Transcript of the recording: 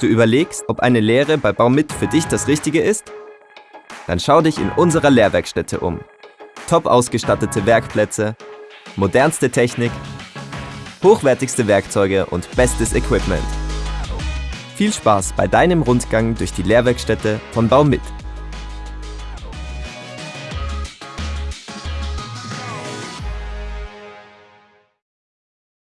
Du überlegst, ob eine Lehre bei Baumit für dich das Richtige ist? Dann schau dich in unserer Lehrwerkstätte um. Top ausgestattete Werkplätze, modernste Technik, hochwertigste Werkzeuge und bestes Equipment. Viel Spaß bei deinem Rundgang durch die Lehrwerkstätte von Baumit.